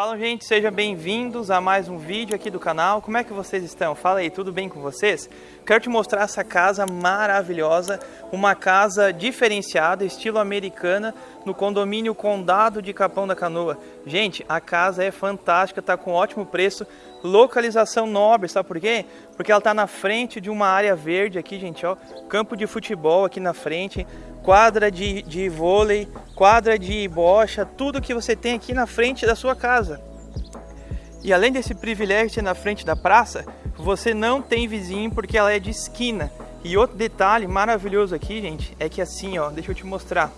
Fala gente, sejam bem-vindos a mais um vídeo aqui do canal. Como é que vocês estão? Fala aí, tudo bem com vocês? Quero te mostrar essa casa maravilhosa, uma casa diferenciada, estilo americana, no condomínio Condado de Capão da Canoa. Gente, a casa é fantástica, tá com ótimo preço, localização nobre, sabe por quê? Porque ela tá na frente de uma área verde aqui, gente, ó, campo de futebol aqui na frente, quadra de, de vôlei, quadra de bocha, tudo que você tem aqui na frente da sua casa. E além desse privilégio de ser na frente da praça, você não tem vizinho porque ela é de esquina. E outro detalhe maravilhoso aqui, gente, é que assim, ó, deixa eu te mostrar.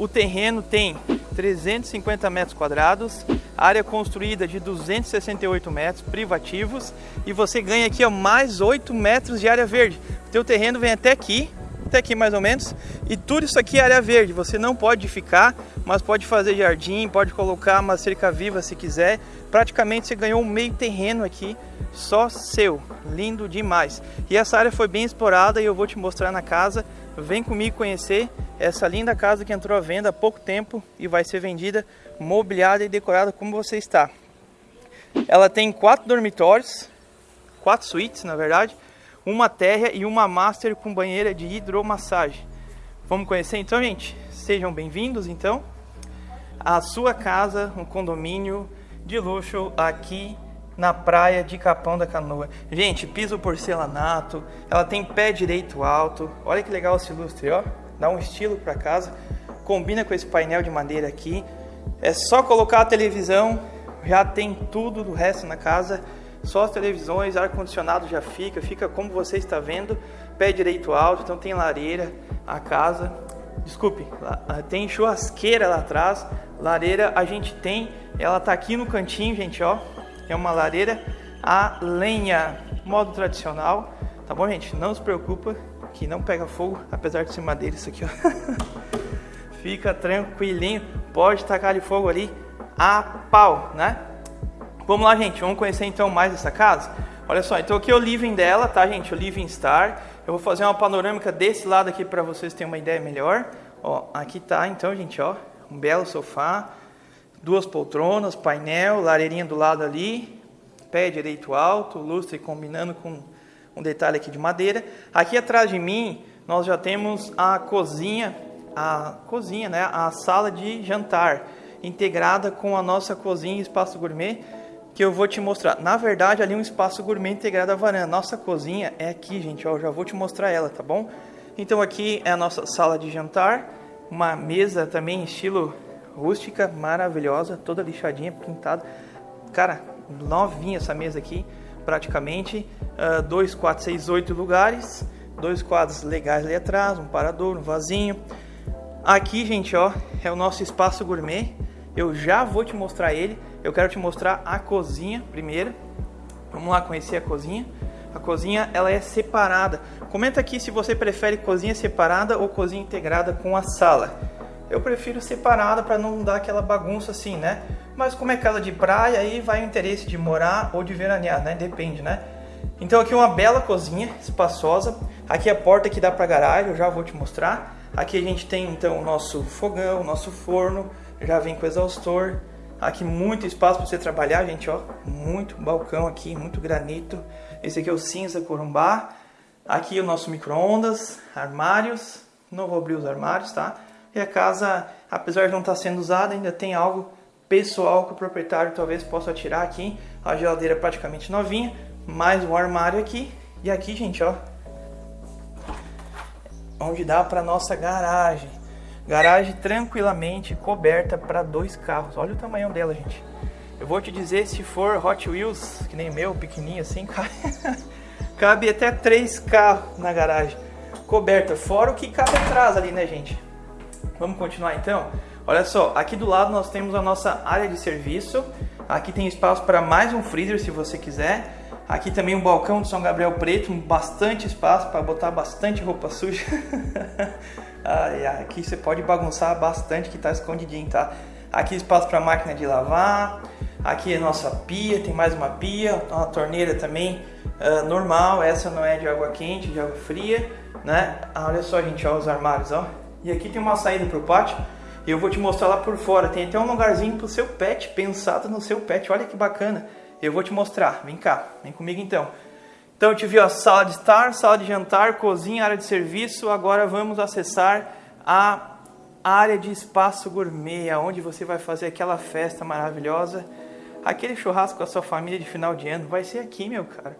O terreno tem 350 metros quadrados, área construída de 268 metros privativos e você ganha aqui ó, mais 8 metros de área verde. O teu terreno vem até aqui até aqui mais ou menos. E tudo isso aqui é área verde, você não pode ficar, mas pode fazer jardim, pode colocar uma cerca viva se quiser. Praticamente você ganhou um meio terreno aqui, só seu, lindo demais. E essa área foi bem explorada e eu vou te mostrar na casa. Vem comigo conhecer essa linda casa que entrou à venda há pouco tempo e vai ser vendida mobiliada e decorada como você está. Ela tem quatro dormitórios, quatro suítes na verdade, uma térrea e uma master com banheira de hidromassagem. Vamos conhecer então, gente? Sejam bem-vindos então à sua casa, um condomínio de luxo aqui na praia de Capão da Canoa. Gente, piso porcelanato, ela tem pé direito alto. Olha que legal esse lustre, ó. Dá um estilo para casa. Combina com esse painel de madeira aqui. É só colocar a televisão, já tem tudo do resto na casa só as televisões, ar-condicionado já fica, fica como você está vendo, pé direito alto, então tem lareira, a casa, desculpe, ah, tem churrasqueira lá atrás, lareira a gente tem, ela tá aqui no cantinho, gente, ó, é uma lareira a lenha, modo tradicional, tá bom, gente? Não se preocupa que não pega fogo, apesar de ser madeira isso aqui, ó. Fica tranquilinho, pode tacar de fogo ali a pau, né? Vamos lá, gente, vamos conhecer então mais essa casa? Olha só, então aqui é o living dela, tá, gente? O living star. Eu vou fazer uma panorâmica desse lado aqui para vocês terem uma ideia melhor. Ó, aqui tá, então, gente, ó, um belo sofá, duas poltronas, painel, lareirinha do lado ali, pé direito alto, lustre combinando com um detalhe aqui de madeira. Aqui atrás de mim, nós já temos a cozinha, a cozinha, né, a sala de jantar, integrada com a nossa cozinha e espaço gourmet que eu vou te mostrar. Na verdade, ali é um espaço gourmet integrado à varanda. Nossa cozinha é aqui, gente, ó, eu já vou te mostrar ela, tá bom? Então aqui é a nossa sala de jantar, uma mesa também estilo rústica, maravilhosa, toda lixadinha, pintada. Cara, novinha essa mesa aqui, praticamente. Uh, dois, quatro, seis, oito lugares. Dois quadros legais ali atrás, um parador, um vasinho. Aqui, gente, ó, é o nosso espaço gourmet. Eu já vou te mostrar ele. Eu quero te mostrar a cozinha primeiro. Vamos lá conhecer a cozinha. A cozinha ela é separada. Comenta aqui se você prefere cozinha separada ou cozinha integrada com a sala. Eu prefiro separada para não dar aquela bagunça assim, né? Mas como é casa de praia, aí vai o interesse de morar ou de veranear, né? Depende, né? Então aqui uma bela cozinha, espaçosa. Aqui a porta que dá para garagem, eu já vou te mostrar. Aqui a gente tem então o nosso fogão, o nosso forno, já vem com exaustor. Aqui muito espaço para você trabalhar, gente, ó. Muito balcão aqui, muito granito. Esse aqui é o cinza corumbá. Aqui o nosso micro-ondas, armários. Não vou abrir os armários, tá? E a casa, apesar de não estar sendo usada, ainda tem algo pessoal que o proprietário talvez possa tirar aqui. A geladeira praticamente novinha, mais um armário aqui. E aqui, gente, ó, onde dá para nossa garagem. Garagem tranquilamente coberta para dois carros. Olha o tamanho dela, gente. Eu vou te dizer, se for Hot Wheels, que nem meu, pequenininho assim, cabe até três carros na garagem. Coberta, fora o que cabe atrás ali, né, gente? Vamos continuar então? Olha só, aqui do lado nós temos a nossa área de serviço. Aqui tem espaço para mais um freezer, se você quiser. Aqui também um balcão de São Gabriel Preto, bastante espaço para botar bastante roupa suja. aqui você pode bagunçar bastante que está escondidinho, tá? Aqui espaço para máquina de lavar. Aqui é nossa pia, tem mais uma pia, uma torneira também uh, normal. Essa não é de água quente, de água fria, né? Ah, olha só, gente, ó, os armários, ó. E aqui tem uma saída para o pátio. Eu vou te mostrar lá por fora. Tem até um lugarzinho pro seu pet, pensado no seu pet. Olha que bacana. Eu vou te mostrar. Vem cá, vem comigo então. Então eu te vi a sala de estar, sala de jantar, cozinha, área de serviço. Agora vamos acessar a área de espaço gourmet, onde você vai fazer aquela festa maravilhosa. Aquele churrasco com a sua família de final de ano vai ser aqui, meu cara.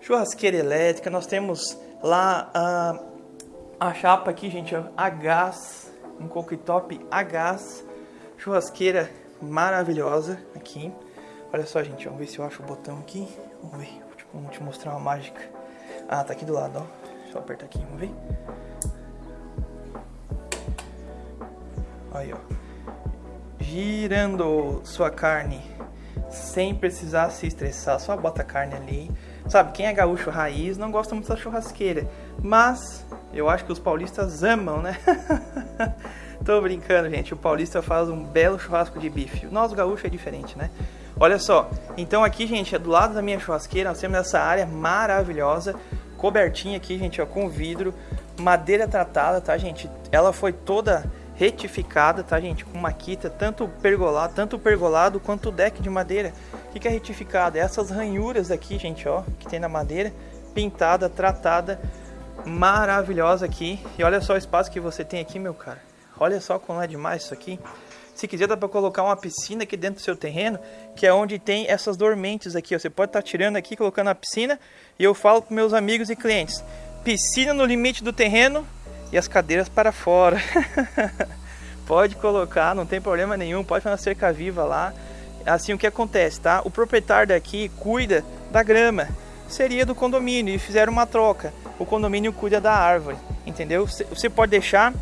Churrasqueira elétrica, nós temos lá a, a chapa aqui, gente, a gás, um cooktop a gás, churrasqueira maravilhosa aqui. Olha só, gente, vamos ver se eu acho o botão aqui. Vamos ver. Vamos te mostrar uma mágica. Ah, tá aqui do lado, ó. Deixa eu apertar aqui, vamos ver. Aí, ó. Girando sua carne sem precisar se estressar. Só bota a carne ali. Sabe, quem é gaúcho raiz não gosta muito da churrasqueira. Mas eu acho que os paulistas amam, né? Tô brincando, gente. O paulista faz um belo churrasco de bife. O nosso gaúcho é diferente, né? Olha só, então aqui, gente, é do lado da minha churrasqueira, nós temos essa área maravilhosa, cobertinha aqui, gente, ó, com vidro, madeira tratada, tá, gente? Ela foi toda retificada, tá, gente? Com maquita, tanto pergolado, tanto pergolado quanto o deck de madeira. Que, é retificado? É essas ranhuras aqui, gente, ó, que tem na madeira, pintada, tratada, maravilhosa aqui. E olha só o espaço que você tem aqui, meu cara. Olha só como é demais isso aqui. Se quiser, dá para colocar uma piscina aqui dentro do seu terreno, que é onde tem essas dormentes aqui. Ó. Você pode estar tá tirando aqui, colocando a piscina. E eu falo para meus amigos e clientes: piscina no limite do terreno e as cadeiras para fora. pode colocar, não tem problema nenhum. Pode fazer uma cerca viva lá. Assim, o que acontece, tá? O proprietário daqui cuida da grama. Seria do condomínio e fizeram uma troca. O condomínio cuida da árvore, entendeu? Você pode deixar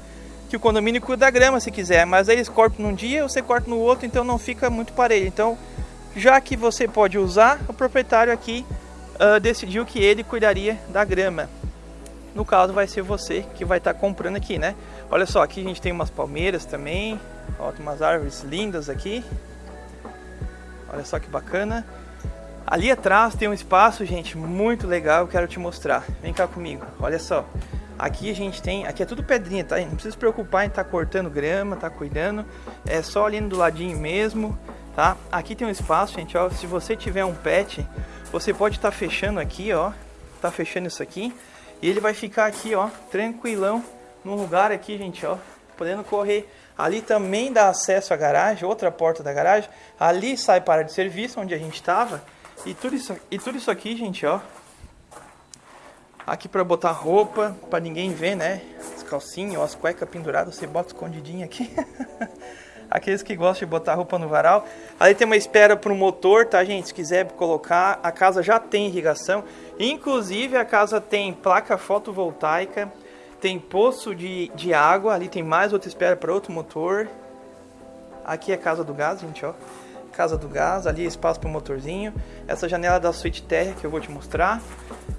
que o condomínio cuida da grama se quiser, mas eles cortam num dia, você corta no outro, então não fica muito parelho. Então, já que você pode usar, o proprietário aqui uh, decidiu que ele cuidaria da grama. No caso, vai ser você que vai estar tá comprando aqui, né? Olha só, aqui a gente tem umas palmeiras também, ó, tem umas árvores lindas aqui. Olha só que bacana. Ali atrás tem um espaço, gente, muito legal, eu quero te mostrar. Vem cá comigo, olha só. Aqui a gente tem, aqui é tudo pedrinha, tá? Não precisa se preocupar em estar tá cortando grama, tá cuidando. É só ali do ladinho mesmo, tá? Aqui tem um espaço, gente, ó. Se você tiver um pet, você pode estar tá fechando aqui, ó. Tá fechando isso aqui. E ele vai ficar aqui, ó, tranquilão, num lugar aqui, gente, ó. Podendo correr. Ali também dá acesso à garagem, outra porta da garagem. Ali sai para de serviço, onde a gente estava. E tudo isso, e tudo isso aqui, gente, ó, Aqui para botar roupa, para ninguém ver, né? As calcinhas ou as cuecas penduradas, você bota escondidinho aqui. Aqueles que gostam de botar roupa no varal. Ali tem uma espera para o motor, tá, gente? Se quiser colocar, a casa já tem irrigação. Inclusive, a casa tem placa fotovoltaica, tem poço de, de água. Ali tem mais outra espera para outro motor. Aqui é casa do gás, gente, ó. Casa do gás, ali é espaço para o motorzinho. Essa janela da suíte terra que eu vou te mostrar.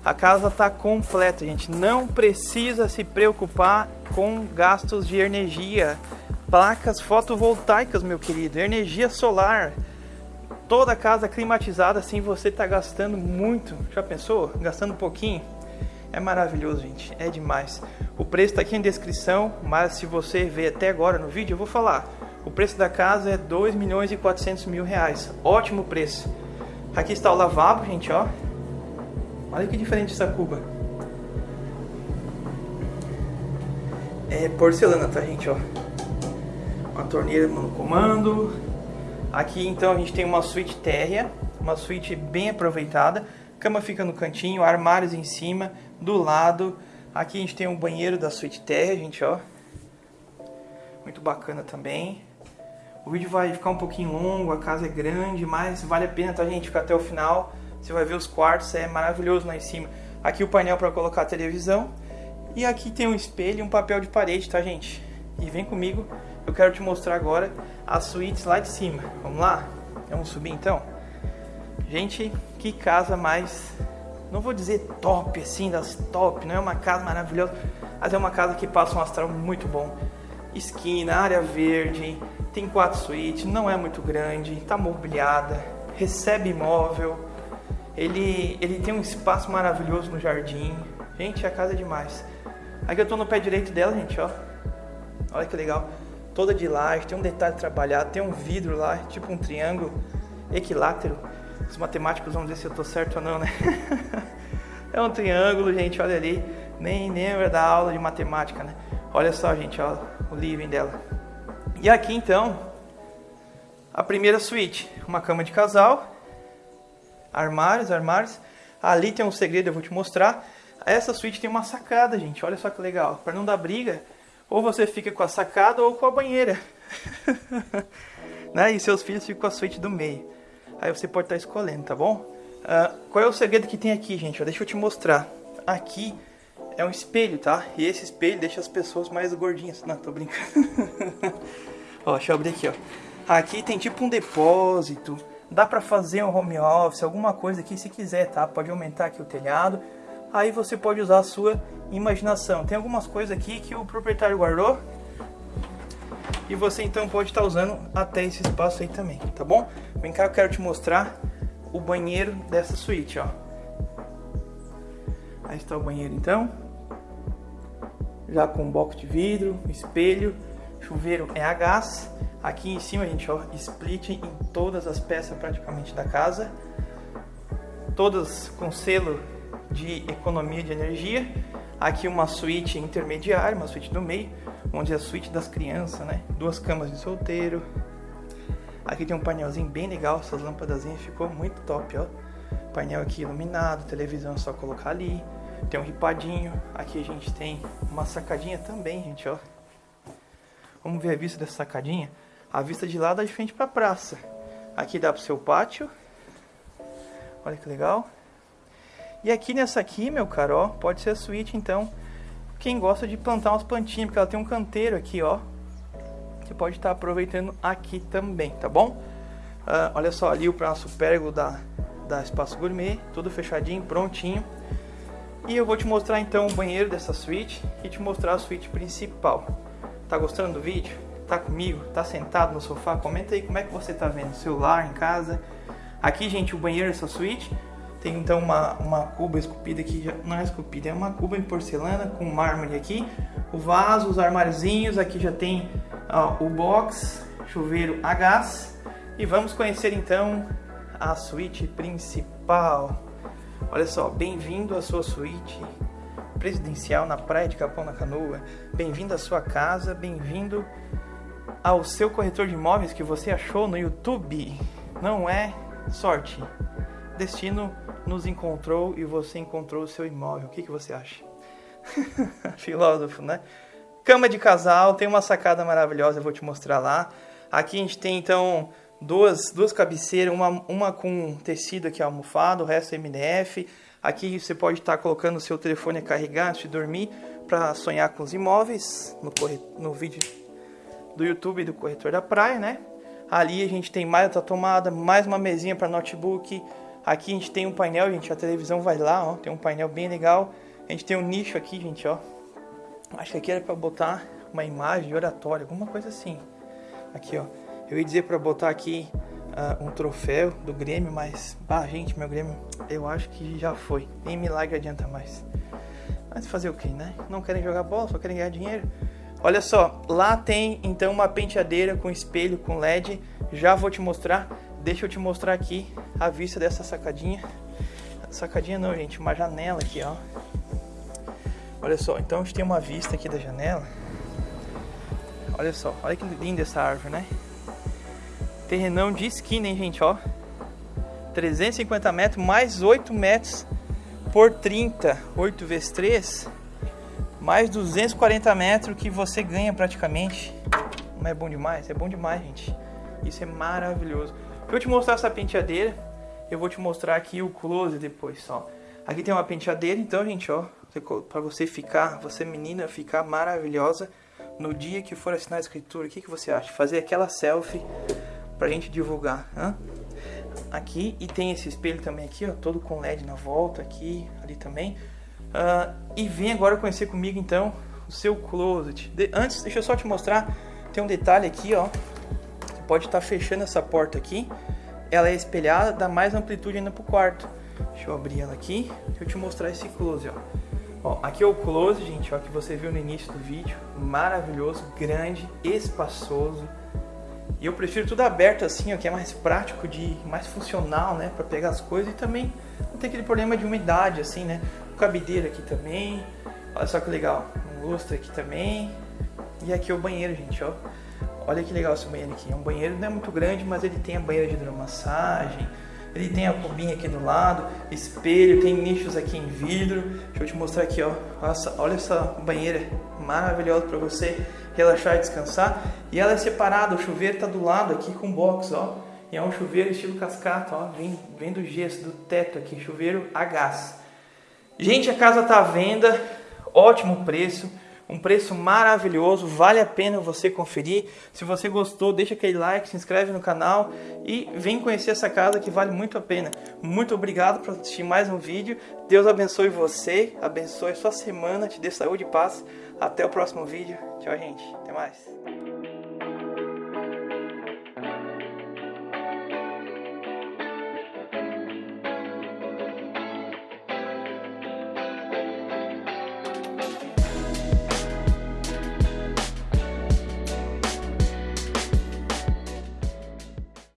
A casa está completa, gente. Não precisa se preocupar com gastos de energia. Placas fotovoltaicas, meu querido. Energia solar. Toda casa climatizada, assim você está gastando muito. Já pensou? Gastando um pouquinho? É maravilhoso, gente. É demais. O preço está aqui em descrição, mas se você ver até agora no vídeo, eu vou falar. O preço da casa é 2 milhões e 400 mil reais. Ótimo preço. Aqui está o lavabo, gente, ó. Olha que diferente essa cuba. É porcelana, tá, gente, ó. Uma torneira no comando. Aqui, então, a gente tem uma suíte térrea. Uma suíte bem aproveitada. Cama fica no cantinho, armários em cima, do lado. Aqui a gente tem um banheiro da suíte térrea, gente, ó. Muito bacana também. O vídeo vai ficar um pouquinho longo, a casa é grande, mas vale a pena, tá, gente, ficar até o final. Você vai ver os quartos, é maravilhoso lá em cima. Aqui o painel para colocar a televisão. E aqui tem um espelho e um papel de parede, tá, gente? E vem comigo, eu quero te mostrar agora as suítes lá de cima. Vamos lá? Vamos subir então? Gente, que casa mais... Não vou dizer top, assim, das top, não é uma casa maravilhosa, mas é uma casa que passa um astral muito bom. Esquina, área verde, tem quatro suítes, não é muito grande, está mobiliada, recebe imóvel, ele, ele tem um espaço maravilhoso no jardim. Gente, a casa é demais. Aqui eu tô no pé direito dela, gente, ó. Olha que legal. toda de laje, tem um detalhe trabalhado, tem um vidro lá, tipo um triângulo equilátero. Os matemáticos vão dizer se eu tô certo ou não, né? é um triângulo, gente, olha ali. Nem lembra da aula de matemática, né? Olha só, gente, ó, o living dela. E aqui então, a primeira suíte, uma cama de casal, armários, armários. Ali tem um segredo, eu vou te mostrar. Essa suíte tem uma sacada, gente. Olha só que legal. Para não dar briga, ou você fica com a sacada ou com a banheira. né? E seus filhos ficam com a suíte do meio. Aí você pode estar tá escolhendo, tá bom? Uh, qual é o segredo que tem aqui, gente? Deixa eu te mostrar. Aqui é um espelho, tá? E esse espelho deixa as pessoas mais gordinhas. Não, tô brincando. ó, deixa eu abrir aqui, ó. Aqui tem tipo um depósito. Dá pra fazer um home office, alguma coisa aqui se quiser, tá? Pode aumentar aqui o telhado. Aí você pode usar a sua imaginação. Tem algumas coisas aqui que o proprietário guardou. E você então pode estar tá usando até esse espaço aí também, tá bom? Vem cá, eu quero te mostrar o banheiro dessa suíte, ó. Aí está o banheiro então. Já com box de vidro, espelho, chuveiro é a gás. Aqui em cima, gente, ó, split em todas as peças praticamente da casa. Todas com selo de economia de energia. Aqui uma suíte intermediária, uma suíte do meio, onde é a suíte das crianças, né? Duas camas de solteiro. Aqui tem um painelzinho bem legal, essas lâmpadas ficou muito top, ó. Painel aqui iluminado, televisão é só colocar ali. Tem um ripadinho. Aqui a gente tem uma sacadinha também, gente, ó. Vamos ver a vista dessa sacadinha. A vista de lá dá de frente para a praça. Aqui dá para o seu pátio. Olha que legal. E aqui nessa aqui, meu caro, ó, pode ser a suíte, então. Quem gosta de plantar umas plantinhas, porque ela tem um canteiro aqui, ó. Você pode estar aproveitando aqui também, tá bom? Uh, olha só ali o nosso pérgola da, da Espaço Gourmet, tudo fechadinho, prontinho. E eu vou te mostrar então o banheiro dessa suíte e te mostrar a suíte principal. Tá gostando do vídeo? Tá comigo? Tá sentado no sofá? Comenta aí como é que você tá vendo, celular, em casa. Aqui, gente, o banheiro dessa suíte tem então uma, uma cuba esculpida aqui, não é esculpida, é uma cuba em porcelana com mármore aqui. O vaso, os armáriozinhos, aqui já tem ó, o box, chuveiro a gás. E vamos conhecer então a suíte principal. Olha só, bem-vindo à sua suíte presidencial na praia de Capão na Canoa. Bem-vindo à sua casa, bem-vindo ao seu corretor de imóveis que você achou no YouTube. Não é sorte. Destino nos encontrou e você encontrou o seu imóvel. O que, que você acha? Filósofo, né? Cama de casal, tem uma sacada maravilhosa, eu vou te mostrar lá. Aqui a gente tem então duas, duas cabeceiras, uma, uma com tecido aqui almofado, o resto é MDF. Aqui você pode estar colocando o seu telefone a carregar antes de dormir para sonhar com os imóveis no, corre... no vídeo do YouTube do corretor da praia, né? Ali a gente tem mais outra tomada, mais uma mesinha para notebook. Aqui a gente tem um painel, gente, a televisão vai lá, ó, tem um painel bem legal. A gente tem um nicho aqui, gente, ó. Acho que aqui era para botar uma imagem de oratório, alguma coisa assim. Aqui, ó. Eu ia dizer para botar aqui uh, um troféu do Grêmio, mas, ah, gente, meu Grêmio, eu acho que já foi. Nem milagre adianta mais. Mas fazer o que, né? Não querem jogar bola, só querem ganhar dinheiro. Olha só, lá tem então uma penteadeira com espelho, com LED. Já vou te mostrar. Deixa eu te mostrar aqui a vista dessa sacadinha. Sacadinha não, gente, uma janela aqui, ó. Olha só, então a gente tem uma vista aqui da janela. Olha só, olha que linda essa árvore, né? Terrenão de esquina, hein, gente, ó. 350 metros, mais 8 metros por 30. 8 vezes 3. Mais 240 metros que você ganha praticamente. Não é bom demais? É bom demais, gente. Isso é maravilhoso. Pra eu te mostrar essa penteadeira, eu vou te mostrar aqui o close depois, ó. Aqui tem uma penteadeira, então, gente, ó. Pra você ficar, você menina, ficar maravilhosa no dia que for assinar a escritura. O que, que você acha? Fazer aquela selfie pra gente divulgar. Hã? Aqui, e tem esse espelho também aqui, ó, todo com LED na volta, aqui, ali também. Uh, e vem agora conhecer comigo então o seu closet. De, antes, deixa eu só te mostrar, tem um detalhe aqui, ó. Pode estar tá fechando essa porta aqui. Ela é espelhada, dá mais amplitude ainda pro quarto. Deixa eu abrir ela aqui, deixa eu te mostrar esse closet, ó. Ó, aqui é o close, gente, ó, que você viu no início do vídeo. Maravilhoso, grande, espaçoso. E eu prefiro tudo aberto assim, ó, que é mais prático, de mais funcional, né, para pegar as coisas e também não tem aquele problema de umidade assim, né? O cabideiro aqui também. Olha só que legal. Um lustre aqui também. E aqui é o banheiro, gente, ó. Olha que legal esse banheiro aqui. É um banheiro não é muito grande, mas ele tem a banheira de hidromassagem ele tem a cubinha aqui do lado, espelho, tem nichos aqui em vidro. Deixa eu te mostrar aqui, ó. Nossa, olha essa banheira maravilhosa para você relaxar e descansar. E ela é separada, o chuveiro tá do lado aqui com box, ó. E é um chuveiro estilo cascata, ó. Vem, vem do gesso, do teto aqui, chuveiro a gás. Gente, a casa tá à venda, ótimo preço um preço maravilhoso, vale a pena você conferir. Se você gostou, deixa aquele like, se inscreve no canal e vem conhecer essa casa que vale muito a pena. Muito obrigado por assistir mais um vídeo. Deus abençoe você, abençoe sua semana, te dê saúde e paz. Até o próximo vídeo. Tchau, gente. Até mais.